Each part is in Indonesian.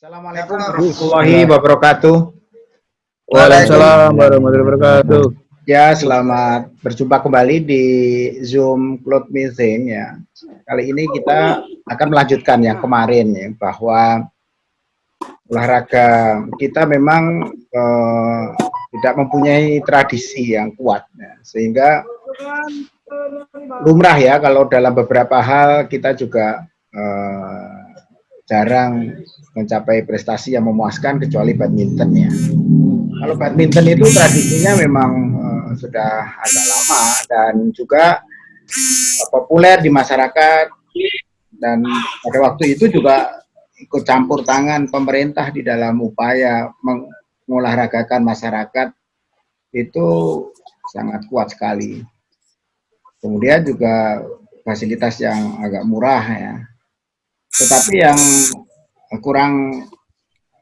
Assalamualaikum warahmatullahi wabarakatuh. Waalaikumsalam warahmatullahi wabarakatuh. Ya, selamat berjumpa kembali di Zoom Cloud Meeting ya. Kali ini kita akan melanjutkan yang kemarin ya, bahwa olahraga kita memang eh, tidak mempunyai tradisi yang kuat ya, sehingga lumrah ya kalau dalam beberapa hal kita juga eh, jarang mencapai prestasi yang memuaskan kecuali badminton ya. Kalau badminton itu tradisinya memang uh, sudah agak lama dan juga uh, populer di masyarakat dan pada waktu itu juga ikut campur tangan pemerintah di dalam upaya mengolahragakan masyarakat itu sangat kuat sekali. Kemudian juga fasilitas yang agak murah ya. Tetapi yang kurang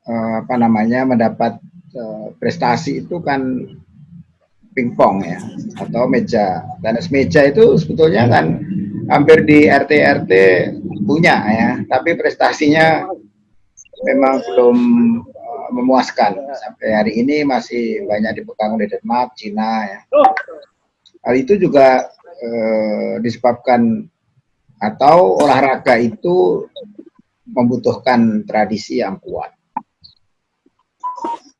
uh, apa namanya mendapat uh, prestasi itu kan pingpong ya atau meja tenis meja itu sebetulnya kan hampir di RT RT punya ya tapi prestasinya memang belum uh, memuaskan sampai hari ini masih banyak dipegang oleh Denmark, Cina ya. Hal itu juga uh, disebabkan atau olahraga itu membutuhkan tradisi yang kuat.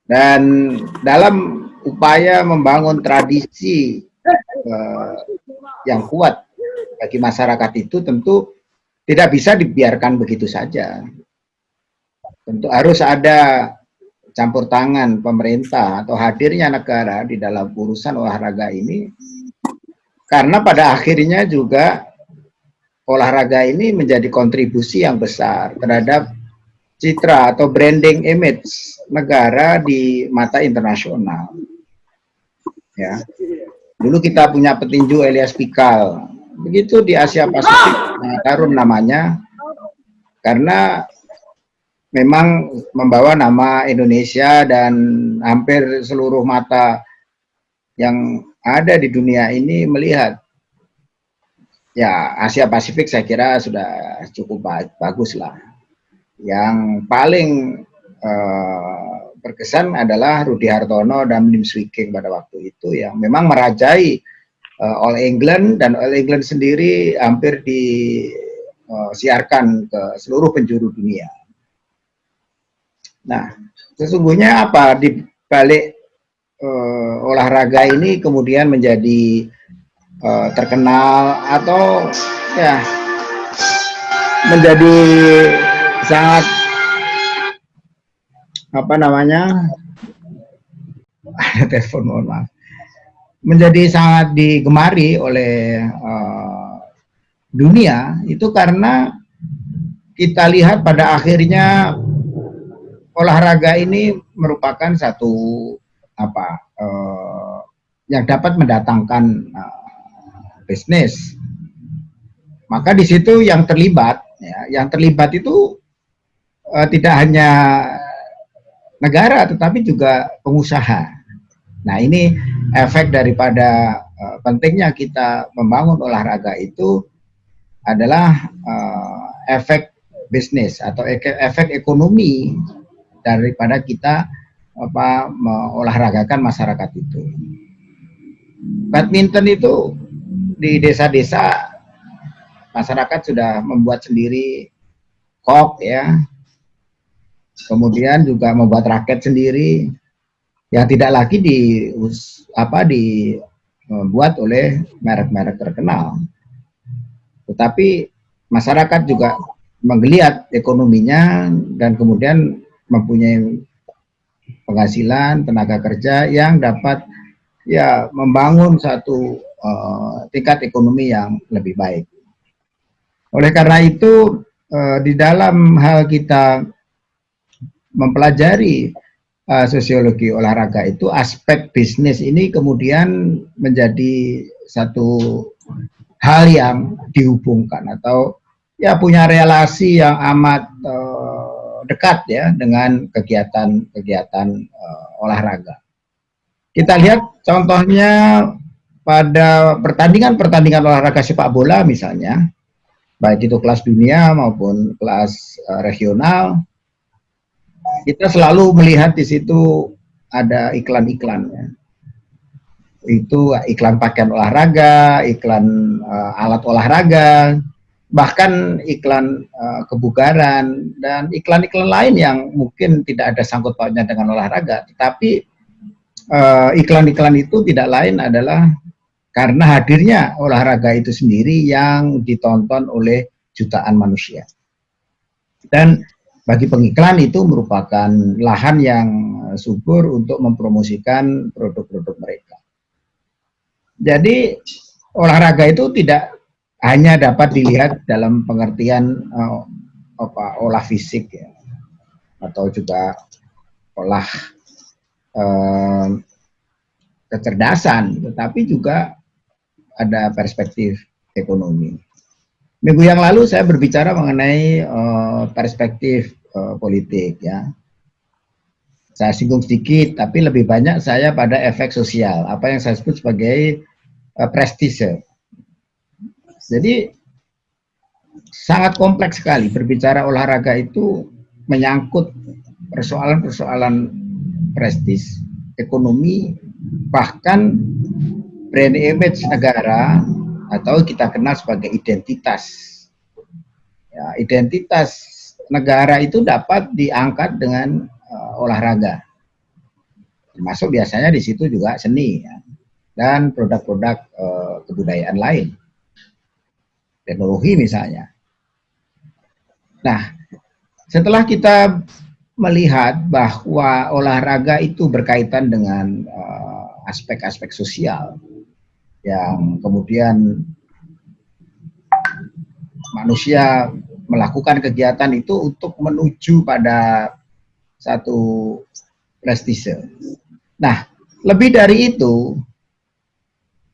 Dan dalam upaya membangun tradisi uh, yang kuat bagi masyarakat itu tentu tidak bisa dibiarkan begitu saja. Tentu harus ada campur tangan pemerintah atau hadirnya negara di dalam urusan olahraga ini karena pada akhirnya juga olahraga ini menjadi kontribusi yang besar terhadap citra atau branding image negara di mata internasional. Ya. Dulu kita punya petinju Elias Pikal. Begitu di Asia Pasifik, nah, Tarun namanya, karena memang membawa nama Indonesia dan hampir seluruh mata yang ada di dunia ini melihat ya Asia Pasifik saya kira sudah cukup bagus lah. Yang paling uh, berkesan adalah Rudi Hartono dan Lim Swee King pada waktu itu yang memang merajai uh, All England dan All England sendiri hampir disiarkan eh, ke seluruh penjuru dunia. Nah, sesungguhnya apa di balik uh, olahraga ini kemudian menjadi uh, terkenal atau ya menjadi sangat apa namanya? Ada telepon mohon maaf. Menjadi sangat digemari oleh uh, dunia itu karena kita lihat pada akhirnya olahraga ini merupakan satu apa uh, yang dapat mendatangkan bisnis. Maka di situ yang terlibat, ya, yang terlibat itu uh, tidak hanya negara, tetapi juga pengusaha. Nah ini efek daripada uh, pentingnya kita membangun olahraga itu adalah uh, efek bisnis atau efek ekonomi daripada kita apa mengolahragakan masyarakat itu. Badminton itu di desa-desa masyarakat sudah membuat sendiri kok ya. Kemudian juga membuat raket sendiri yang tidak lagi di apa dibuat oleh merek-merek terkenal. Tetapi masyarakat juga menggeliat ekonominya dan kemudian mempunyai penghasilan tenaga kerja yang dapat ya membangun satu uh, tingkat ekonomi yang lebih baik. Oleh karena itu, uh, di dalam hal kita mempelajari uh, sosiologi olahraga itu, aspek bisnis ini kemudian menjadi satu hal yang dihubungkan atau ya punya relasi yang amat dekat ya dengan kegiatan-kegiatan olahraga. Kita lihat contohnya pada pertandingan-pertandingan olahraga sepak bola misalnya, baik itu kelas dunia maupun kelas uh, regional, kita selalu melihat di situ ada iklan-iklan ya. Itu iklan pakaian olahraga, iklan uh, alat olahraga, bahkan iklan uh, kebugaran dan iklan-iklan lain yang mungkin tidak ada sangkut pautnya dengan olahraga, tetapi iklan-iklan uh, itu tidak lain adalah karena hadirnya olahraga itu sendiri yang ditonton oleh jutaan manusia. Dan bagi pengiklan itu merupakan lahan yang subur untuk mempromosikan produk-produk mereka. Jadi olahraga itu tidak hanya dapat dilihat dalam pengertian uh, apa olah fisik ya atau juga olah uh, kecerdasan, tetapi juga ada perspektif ekonomi. Minggu yang lalu saya berbicara mengenai uh, perspektif uh, politik ya. Saya singgung sedikit, tapi lebih banyak saya pada efek sosial, apa yang saya sebut sebagai uh, prestise. Jadi sangat kompleks sekali berbicara olahraga itu menyangkut persoalan-persoalan prestis, ekonomi, bahkan brand image negara atau kita kenal sebagai identitas. Ya, identitas negara itu dapat diangkat dengan uh, olahraga. Termasuk biasanya di situ juga seni ya, dan produk-produk uh, kebudayaan lain. Teknologi misalnya. Nah, setelah kita melihat bahwa olahraga itu berkaitan dengan eh, aspek-aspek uh, sosial, yang kemudian manusia melakukan kegiatan itu untuk menuju pada satu prestise. Nah, lebih dari itu,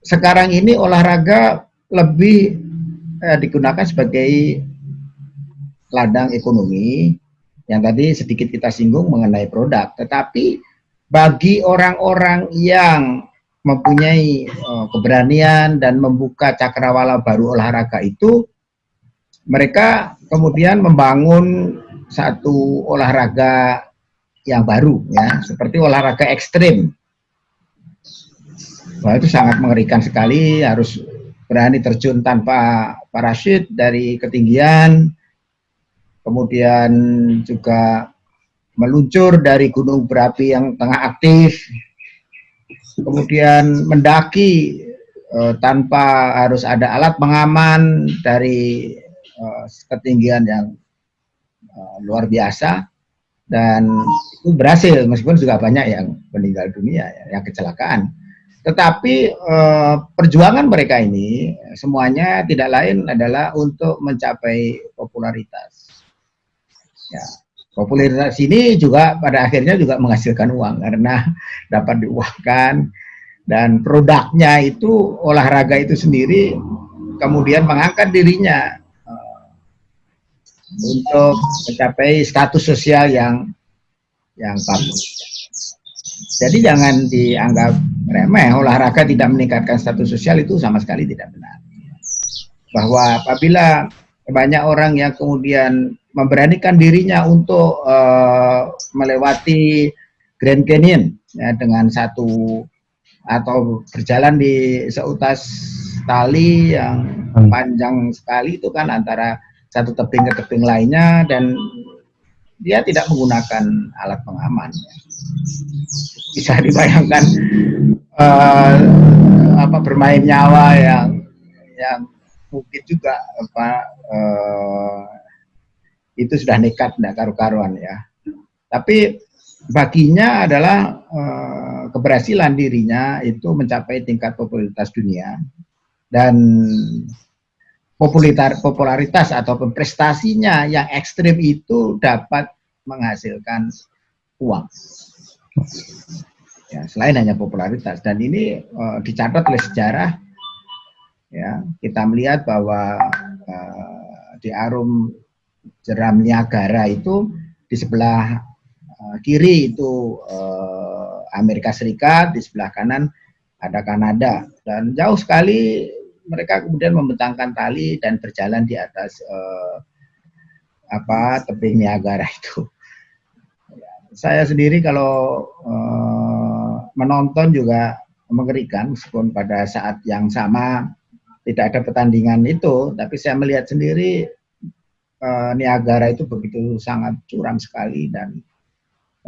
sekarang ini olahraga lebih eh, digunakan sebagai ladang ekonomi yang tadi sedikit kita singgung mengenai produk. Tetapi bagi orang-orang yang mempunyai uh, keberanian dan membuka cakrawala baru olahraga itu, mereka kemudian membangun satu olahraga yang baru, ya, seperti olahraga ekstrim. Wah, itu sangat mengerikan sekali, harus berani terjun tanpa parasut dari ketinggian, kemudian juga meluncur dari gunung berapi yang tengah aktif, kemudian mendaki uh, tanpa harus ada alat pengaman dari uh, ketinggian yang uh, luar biasa. Dan itu berhasil meskipun juga banyak yang meninggal dunia ya, yang kecelakaan. Tetapi uh, perjuangan mereka ini semuanya tidak lain adalah untuk mencapai popularitas. Ya popularitas ini juga pada akhirnya juga menghasilkan uang karena dapat diuangkan dan produknya itu olahraga itu sendiri kemudian mengangkat dirinya uh, untuk mencapai status sosial yang yang bagus. Jadi jangan dianggap remeh olahraga tidak meningkatkan status sosial itu sama sekali tidak benar. Bahwa apabila banyak orang yang kemudian memberanikan dirinya untuk uh, melewati Grand Canyon ya, dengan satu atau berjalan di seutas tali yang hmm. panjang sekali itu kan antara satu tebing ke tebing lainnya dan dia tidak menggunakan alat pengaman. Ya. Bisa dibayangkan uh, apa bermain nyawa yang yang mungkin juga apa uh, itu sudah nekat tidak karu-karuan ya. Tapi baginya adalah uh, keberhasilan dirinya itu mencapai tingkat popularitas dunia dan popularitas popularitas atau prestasinya yang ekstrim itu dapat menghasilkan uang. Ya, selain hanya popularitas dan ini uh, dicatat oleh sejarah ya kita melihat bahwa uh, di Arum jeram Niagara itu di sebelah uh, kiri itu uh, Amerika Serikat, di sebelah kanan ada Kanada dan jauh sekali mereka kemudian membentangkan tali dan berjalan di atas uh, apa tebing Niagara itu. Ya, saya sendiri kalau uh, menonton juga mengerikan meskipun pada saat yang sama tidak ada pertandingan itu, tapi saya melihat sendiri uh, Niagara itu begitu sangat curam sekali dan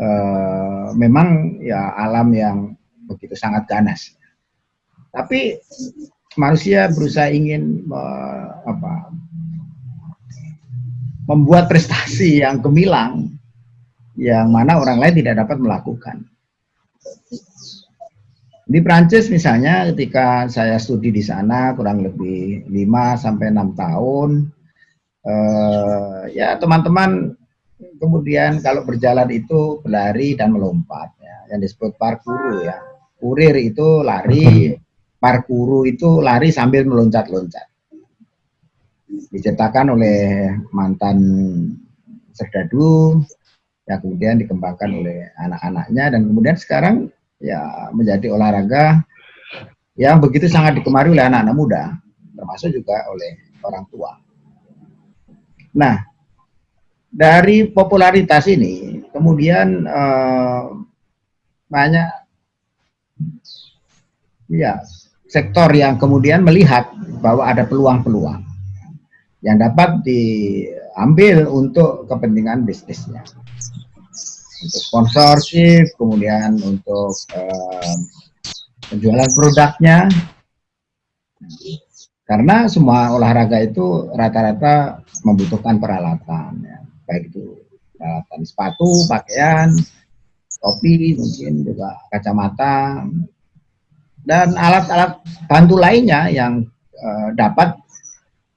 uh, memang ya alam yang begitu sangat ganas. Tapi manusia berusaha ingin uh, apa, membuat prestasi yang gemilang yang mana orang lain tidak dapat melakukan. Di Prancis misalnya ketika saya studi di sana kurang lebih 5 sampai 6 tahun eh, ya teman-teman kemudian kalau berjalan itu berlari dan melompat ya yang disebut parkour ya. Kurir itu lari, parkour itu lari sambil meloncat-loncat. Diciptakan oleh mantan Serdadu ya kemudian dikembangkan oleh anak-anaknya dan kemudian sekarang ya menjadi olahraga yang begitu sangat digemari oleh anak-anak muda, termasuk juga oleh orang tua. Nah, dari popularitas ini, kemudian eh, banyak ya sektor yang kemudian melihat bahwa ada peluang-peluang yang dapat diambil untuk kepentingan bisnisnya untuk sponsorship, kemudian untuk uh, penjualan produknya. Karena semua olahraga itu rata-rata membutuhkan peralatan, ya. baik itu peralatan sepatu, pakaian, topi, mungkin juga kacamata, dan alat-alat bantu lainnya yang uh, dapat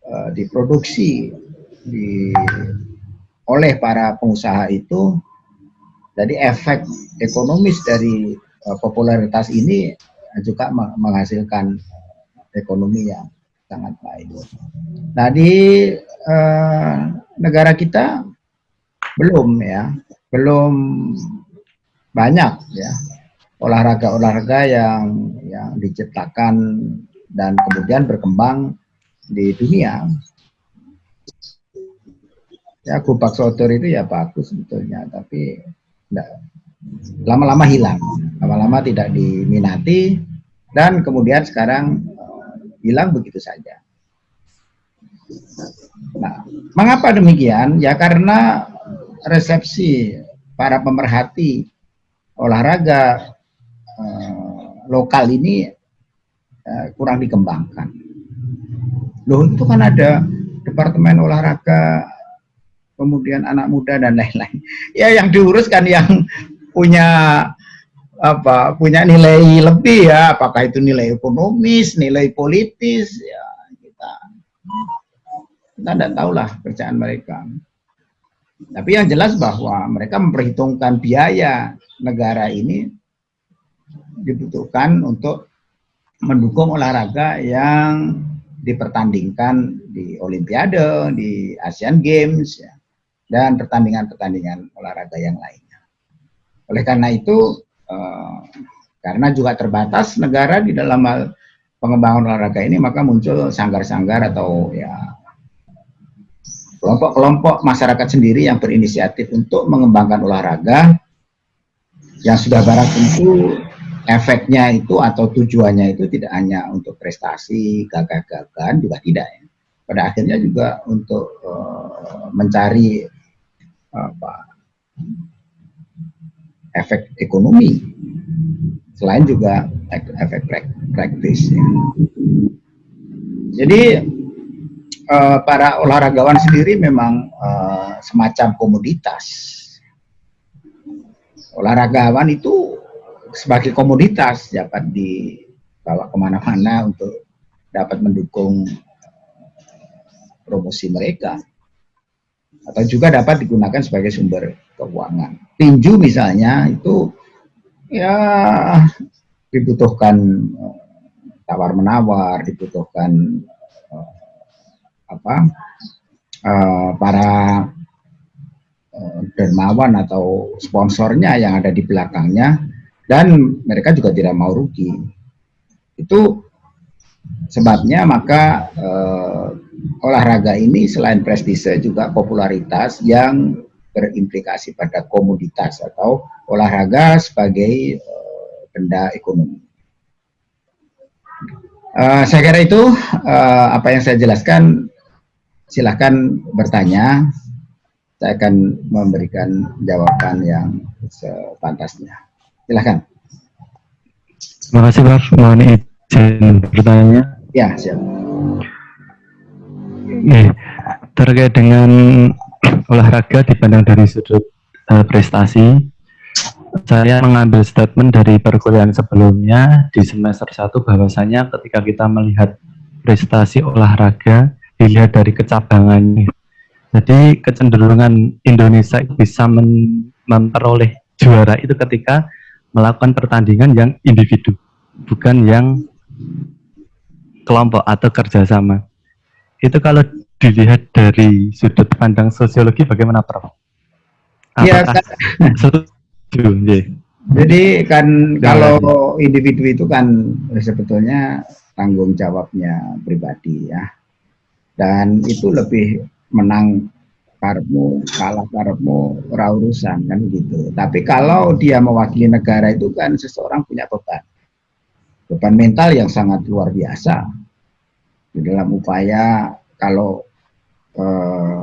uh, diproduksi di, oleh para pengusaha itu jadi efek ekonomis dari uh, popularitas ini juga menghasilkan ekonomi yang sangat baik. Nah di uh, negara kita belum ya, belum banyak ya olahraga-olahraga yang yang diciptakan dan kemudian berkembang di dunia. Ya, kupak sotor itu ya bagus sebetulnya, tapi lama-lama hilang, lama-lama tidak diminati, dan kemudian sekarang uh, hilang begitu saja. Nah, mengapa demikian? Ya karena resepsi para pemerhati olahraga uh, lokal ini uh, kurang dikembangkan. Loh itu kan ada departemen olahraga kemudian anak muda dan lain-lain. Ya yang diuruskan yang punya apa punya nilai lebih ya, apakah itu nilai ekonomis, nilai politis ya kita kita tidak tahulah kerjaan mereka. Tapi yang jelas bahwa mereka memperhitungkan biaya negara ini dibutuhkan untuk mendukung olahraga yang dipertandingkan di Olimpiade, di Asian Games, ya dan pertandingan-pertandingan olahraga yang lainnya. Oleh karena itu, eh, karena juga terbatas negara di dalam pengembangan olahraga ini, maka muncul sanggar-sanggar atau ya kelompok-kelompok masyarakat sendiri yang berinisiatif untuk mengembangkan olahraga yang sudah barang tentu efeknya itu atau tujuannya itu tidak hanya untuk prestasi, gagah-gagahan juga tidak ya. Pada akhirnya juga untuk uh, mencari apa? Efek ekonomi. Selain juga efek praktis ya. jadi uh, para olahragawan sendiri memang uh, semacam komoditas. Olahragawan itu sebagai komoditas dapat dibawa ke mana-mana untuk dapat mendukung promosi mereka atau juga dapat digunakan sebagai sumber keuangan. Tinju misalnya itu ya dibutuhkan eh, tawar menawar, dibutuhkan uh, apa uh, para dermawan atau sponsornya yang ada di belakangnya dan mereka juga tidak mau rugi. Itu sebabnya maka olahraga ini selain prestise juga popularitas yang berimplikasi pada komoditas atau olahraga sebagai uh, benda ekonomi. Uh, saya kira itu uh, apa yang saya jelaskan. Silahkan bertanya. Saya akan memberikan jawaban yang sepantasnya. Silahkan. Terima kasih Prof. Mohon izin bertanya. Ya, siap. Nih, terkait dengan olahraga dipandang dari sudut uh, prestasi, saya mengambil statement dari perkuliahan sebelumnya di semester 1 bahwasanya ketika kita melihat prestasi olahraga dilihat dari kecabangannya. Jadi kecenderungan Indonesia bisa memperoleh juara itu ketika melakukan pertandingan yang individu, bukan yang kelompok atau kerjasama. Itu kalau dilihat dari sudut pandang sosiologi bagaimana Prof? Iya, kan. Jadi kan kalau individu itu kan sebetulnya tanggung jawabnya pribadi ya. Dan itu lebih menang karmu, kalah karmu, urusan kan gitu. Tapi kalau dia mewakili negara itu kan seseorang punya beban. Beban mental yang sangat luar biasa. Di dalam upaya kalau eh,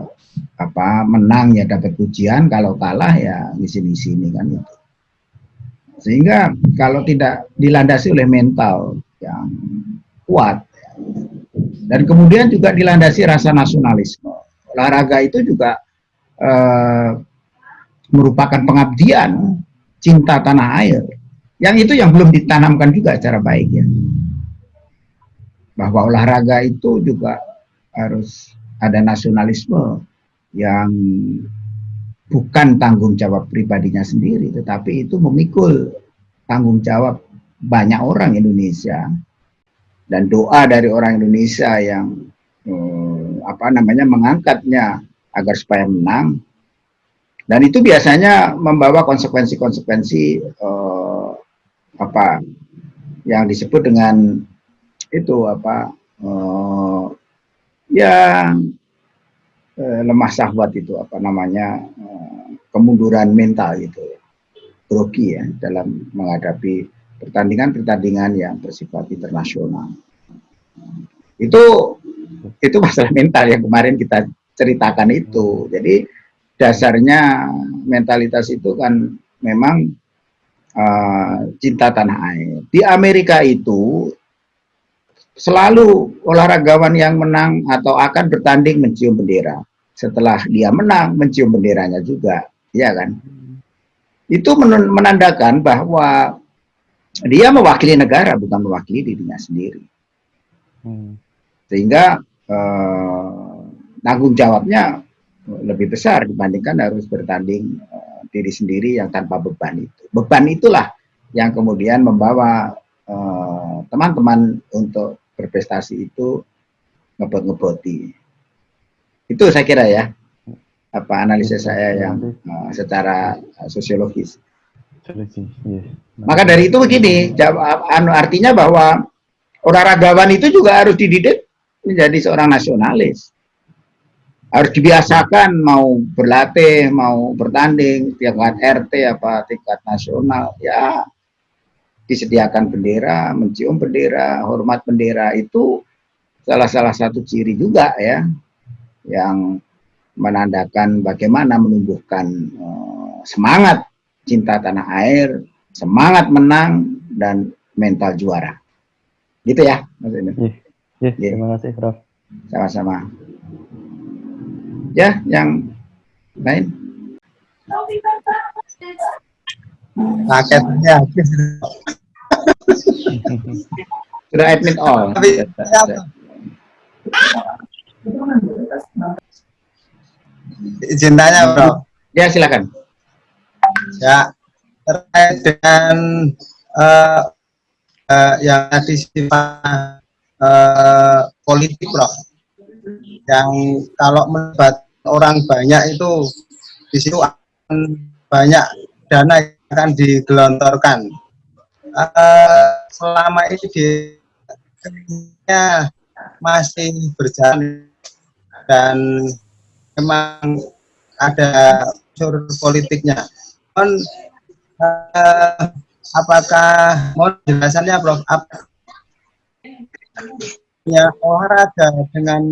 apa menang ya dapat pujian, kalau kalah ya di sini-sini kan itu. Sehingga kalau tidak dilandasi oleh mental yang kuat dan kemudian juga dilandasi rasa nasionalisme. Olahraga itu juga eh, merupakan pengabdian cinta tanah air. Yang itu yang belum ditanamkan juga secara baik ya. Bahwa olahraga itu juga harus ada nasionalisme yang bukan tanggung jawab pribadinya sendiri, tetapi itu memikul tanggung jawab banyak orang Indonesia. Dan doa dari orang Indonesia yang eh, apa namanya mengangkatnya agar supaya menang. Dan itu biasanya membawa konsekuensi-konsekuensi eh, apa yang disebut dengan itu apa eh, yang eh, lemah syahwat itu apa namanya eh, kemunduran mental itu grogi ya dalam menghadapi pertandingan-pertandingan yang bersifat internasional. Itu itu masalah mental yang kemarin kita ceritakan itu. Jadi dasarnya mentalitas itu kan memang uh, cinta tanah air. Di Amerika itu selalu olahragawan yang menang atau akan bertanding mencium bendera. Setelah dia menang, mencium benderanya juga, ya kan? Itu menandakan bahwa dia mewakili negara, bukan mewakili dirinya sendiri. Hmm. Sehingga eh, tanggung jawabnya lebih besar dibandingkan harus bertanding eh, diri sendiri yang tanpa beban itu. Beban itulah yang kemudian membawa eh, teman-teman eh, untuk berprestasi itu ngebot-ngeboti. Itu saya kira ya, apa analisis saya yang uh, secara uh, sosiologis. Maka dari itu begini, anu, artinya bahwa olahragawan itu juga harus dididik menjadi seorang nasionalis. Harus dibiasakan mau berlatih, mau bertanding, tingkat RT apa tingkat nasional, ya disediakan bendera, mencium bendera, hormat bendera itu salah-salah satu ciri juga ya yang menandakan bagaimana menumbuhkan uh, semangat cinta tanah air, semangat menang dan mental juara. Gitu ya, Mas Ini. Iya, iya, iya, terima kasih, Prof. Sama-sama. Ya, yang lain. Paketnya habis. Sudah admit all. Izin tanya, Bro. Ya, silakan. Ya, terkait dengan uh, uh, yang tadi sifat uh, politik, Bro. Yang kalau melibat orang banyak itu di situ akan banyak dana yang akan digelontorkan uh, selama ini di masih berjalan dan memang ada unsur politiknya. Mohon uh, apakah mohon jelasannya Prof? Apa, ya olahraga dengan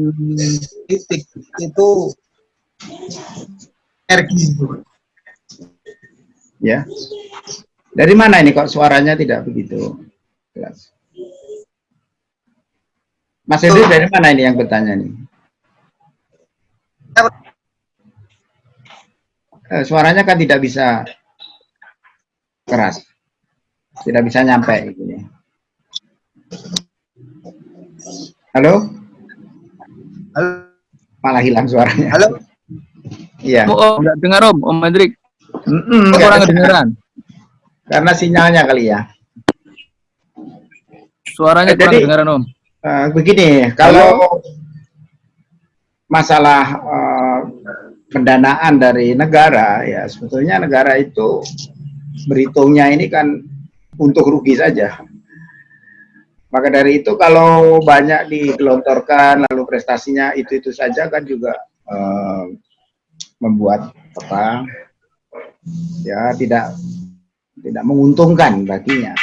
politik itu energi Ya. Dari mana ini kok suaranya tidak begitu jelas? Mas Hendri dari mana ini yang bertanya nih? Eh, suaranya kan tidak bisa keras. Tidak bisa nyampe ini. Halo? Halo. Malah hilang suaranya. Halo. Iya. Oh, enggak dengar Om, Om Hendrik. Mm -mm, kurang kedengeran. Karena sinyalnya kali ya. Suaranya Eh, kurang jadi- kedengeran Om. Eh, begini, kalau masalah eh, pendanaan dari negara, ya sebetulnya negara itu berhitungnya ini kan untuk rugi saja. Maka dari itu kalau banyak digelontorkan lalu prestasinya itu-itu saja kan juga eh, membuat apa ya tidak tidak menguntungkan baginya.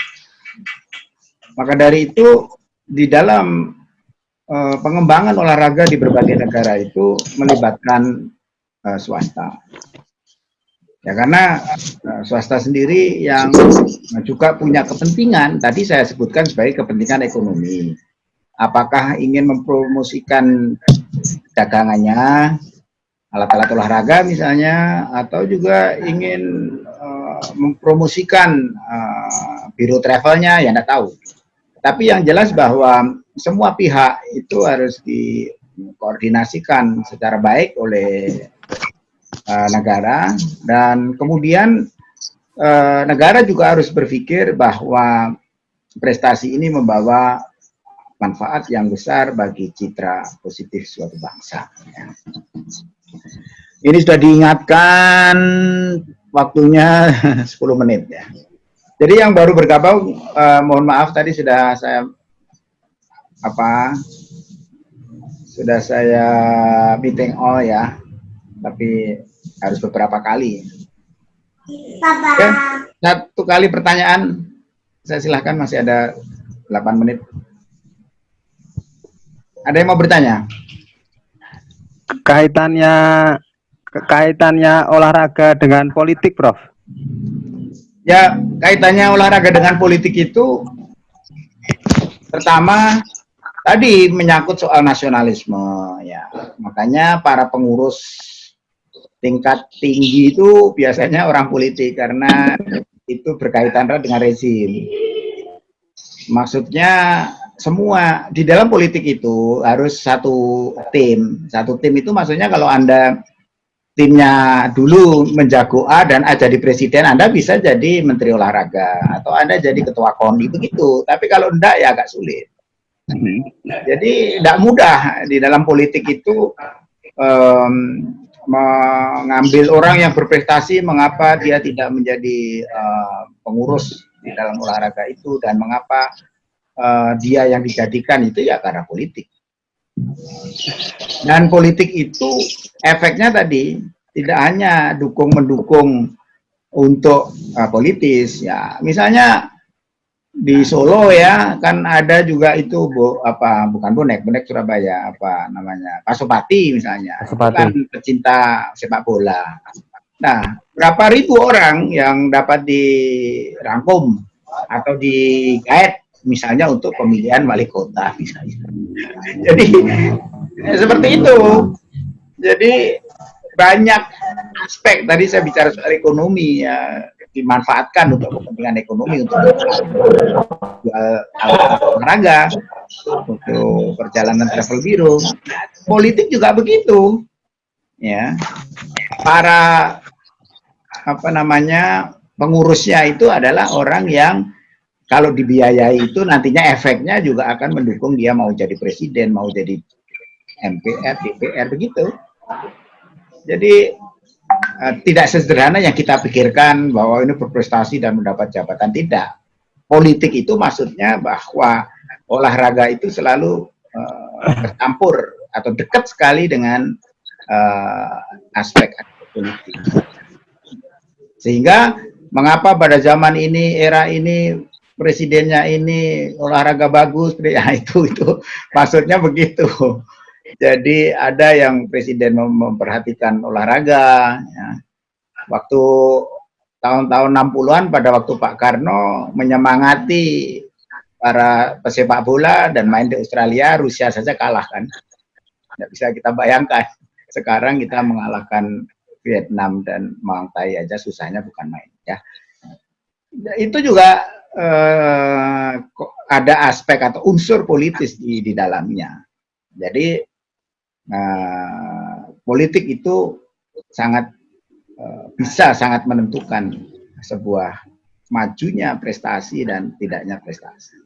Maka dari itu di dalam eh, pengembangan olahraga di berbagai negara itu melibatkan eh, swasta. Ya karena eh, swasta sendiri yang juga punya kepentingan, tadi saya sebutkan sebagai kepentingan ekonomi. Apakah ingin mempromosikan dagangannya, alat-alat olahraga misalnya, atau juga ingin eh, mempromosikan eh, biro travelnya, ya tidak tahu. Tapi yang jelas bahwa semua pihak itu harus dikoordinasikan secara baik oleh uh, negara dan kemudian uh, negara juga harus berpikir bahwa prestasi ini membawa manfaat yang besar bagi citra positif suatu bangsa. ya. Ini sudah diingatkan waktunya 10 menit ya. Jadi yang baru bergabung, eh, mohon maaf tadi sudah saya apa sudah saya meeting all ya, tapi harus beberapa kali. Oke, satu kali pertanyaan, saya silahkan masih ada 8 menit. Ada yang mau bertanya? Kaitannya kaitannya olahraga dengan politik, Prof. Ya, kaitannya olahraga dengan politik itu pertama tadi menyangkut soal nasionalisme ya. Makanya para pengurus tingkat tinggi itu biasanya orang politik karena itu berkaitan dengan rezim. Maksudnya semua di dalam politik itu harus satu tim. Satu tim itu maksudnya kalau Anda timnya dulu menjago A dan A jadi presiden, Anda bisa jadi menteri olahraga atau Anda jadi ketua KONI begitu. Tapi kalau enggak ya agak sulit. Jadi tidak mudah di dalam politik itu em, mengambil orang yang berprestasi, mengapa dia tidak menjadi eh, pengurus di dalam olahraga itu dan mengapa eh, dia yang dijadikan itu ya karena politik. Dan politik itu efeknya tadi tidak hanya dukung mendukung untuk uh, politis ya. Misalnya di Solo ya kan ada juga itu bu, apa bukan bonek bonek Surabaya apa namanya Pasopati misalnya Pasopati. kan pecinta sepak bola. Nah berapa ribu orang yang dapat dirangkum atau digait misalnya untuk pemilihan wali kota misalnya. Jadi ya, seperti itu. Jadi banyak aspek. Tadi saya bicara soal ekonomi ya dimanfaatkan untuk kepentingan ekonomi untuk olahraga untuk perjalanan travel biro politik juga begitu ya. Para apa namanya pengurusnya itu adalah orang yang kalau dibiayai itu nantinya efeknya juga akan mendukung dia mau jadi presiden mau jadi MPR DPR begitu jadi eh, tidak sederhana yang kita pikirkan bahwa ini berprestasi dan mendapat jabatan tidak. Politik itu maksudnya bahwa olahraga itu selalu eh, bercampur atau dekat sekali dengan eh, aspek politik. Sehingga mengapa pada zaman ini era ini presidennya ini olahraga bagus, ya itu itu maksudnya begitu. Jadi ada yang presiden mem- memperhatikan olahraga. Ya. Waktu tahun-tahun 60-an pada waktu Pak Karno menyemangati para pesepak bola dan main di Australia, Rusia saja kalah kan. Tidak bisa kita bayangkan. Sekarang kita mengalahkan Vietnam dan Maung Thai aja susahnya bukan main ya. Itu juga eh, ada aspek atau unsur politis di di dalamnya. Jadi eh, politik itu sangat eh, bisa sangat menentukan sebuah majunya prestasi dan tidaknya prestasi.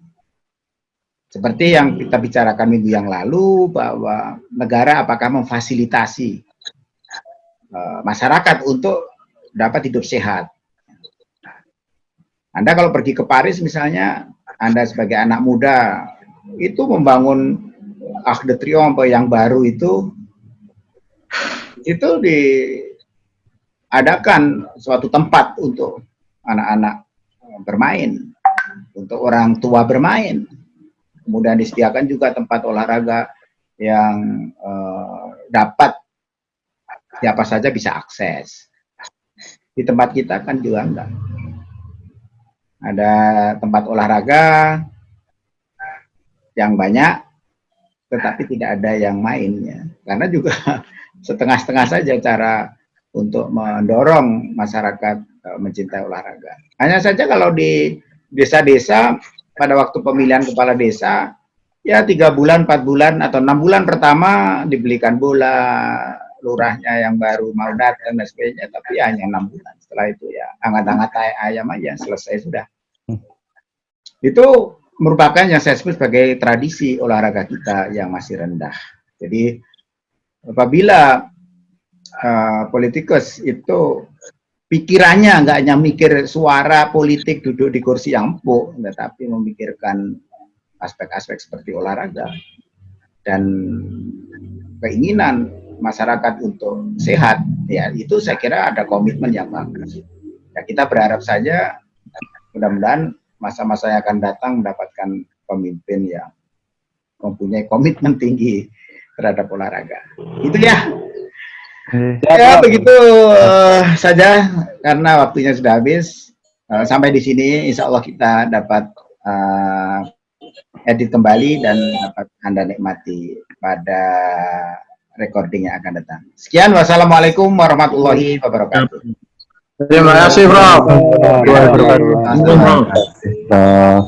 Seperti yang kita bicarakan minggu yang lalu bahwa negara apakah memfasilitasi eh, masyarakat untuk dapat hidup sehat. Anda kalau pergi ke Paris misalnya, Anda sebagai anak muda itu membangun Arc de Triomphe yang baru itu itu diadakan suatu tempat untuk anak-anak bermain, untuk orang tua bermain. Kemudian disediakan juga tempat olahraga yang eh, dapat siapa saja bisa akses. Di tempat kita kan juga enggak. Ada tempat olahraga yang banyak, tetapi tidak ada yang mainnya. Karena juga setengah-setengah saja cara untuk mendorong masyarakat eh, mencintai olahraga. Hanya saja kalau di desa-desa pada waktu pemilihan kepala desa, ya tiga bulan, empat bulan atau enam bulan pertama dibelikan bola, lurahnya yang baru mau datang dan sebagainya, tapi hanya enam bulan. Setelah itu ya hangat-hangat ayam aja selesai sudah. Itu merupakan yang saya sebut sebagai tradisi olahraga kita yang masih rendah. Jadi apabila uh, politikus itu pikirannya nggak hanya mikir suara politik duduk di kursi yang empuk, tetapi memikirkan aspek-aspek seperti olahraga dan keinginan masyarakat untuk sehat, ya itu saya kira ada komitmen yang bagus. Ya kita berharap saja mudah-mudahan masa-masa yang akan datang mendapatkan pemimpin yang mempunyai komitmen tinggi terhadap olahraga. Itu ya. Ya begitu uh, saja karena waktunya sudah habis. Uh, sampai di sini Insya Allah kita dapat uh, edit kembali dan dapat Anda nikmati pada recording yang akan datang. Sekian wassalamualaikum warahmatullahi wabarakatuh. Terima kasih, Prof. Terima kasih, Prof.